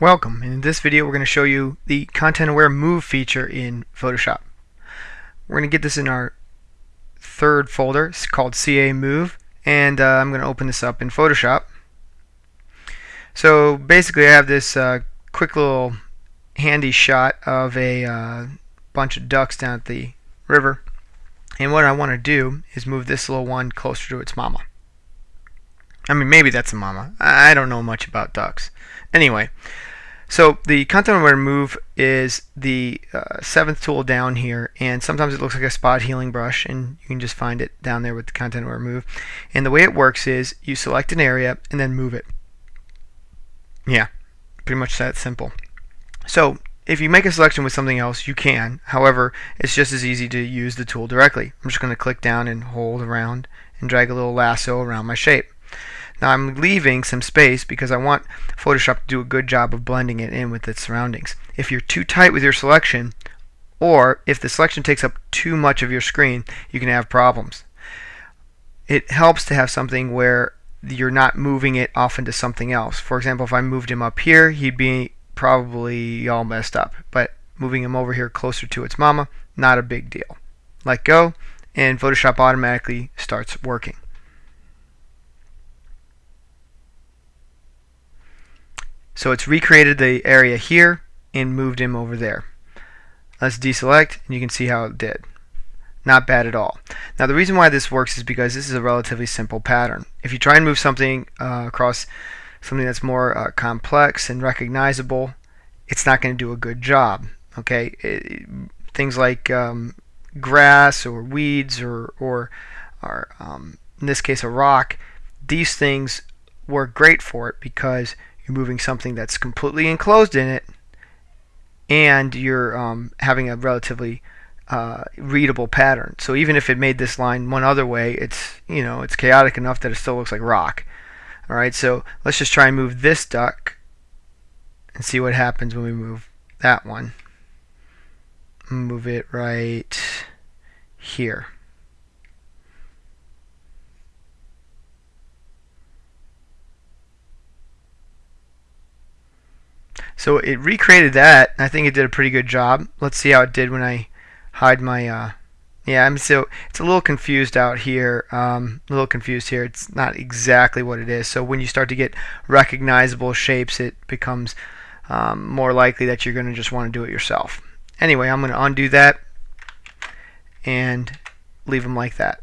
Welcome. In this video we're going to show you the content aware move feature in Photoshop. We're going to get this in our third folder. It's called CA Move and uh, I'm going to open this up in Photoshop. So basically I have this uh, quick little handy shot of a uh, bunch of ducks down at the river and what I want to do is move this little one closer to its mama. I mean maybe that's a mama. I don't know much about ducks. Anyway, so the content aware move is the uh, seventh tool down here and sometimes it looks like a spot healing brush and you can just find it down there with the content aware move. And the way it works is you select an area and then move it. Yeah, pretty much that simple. So if you make a selection with something else, you can. However, it's just as easy to use the tool directly. I'm just going to click down and hold around and drag a little lasso around my shape. Now I'm leaving some space because I want Photoshop to do a good job of blending it in with its surroundings. If you're too tight with your selection, or if the selection takes up too much of your screen, you can have problems. It helps to have something where you're not moving it off into something else. For example, if I moved him up here, he'd be probably all messed up. But moving him over here closer to its mama, not a big deal. Let go, and Photoshop automatically starts working. So it's recreated the area here and moved him over there. Let's deselect and you can see how it did. Not bad at all. Now the reason why this works is because this is a relatively simple pattern. If you try and move something uh, across something that's more uh, complex and recognizable, it's not going to do a good job. Okay, it, things like um, grass or weeds or or, or um, in this case a rock, these things work great for it because you're moving something that's completely enclosed in it and you're um, having a relatively uh, readable pattern. So even if it made this line one other way, it's you know it's chaotic enough that it still looks like rock. All right, so let's just try and move this duck and see what happens when we move that one. Move it right here. So it recreated that. I think it did a pretty good job. Let's see how it did when I hide my. Uh, yeah, I'm so it's a little confused out here. Um, a little confused here. It's not exactly what it is. So when you start to get recognizable shapes, it becomes um, more likely that you're going to just want to do it yourself. Anyway, I'm going to undo that and leave them like that.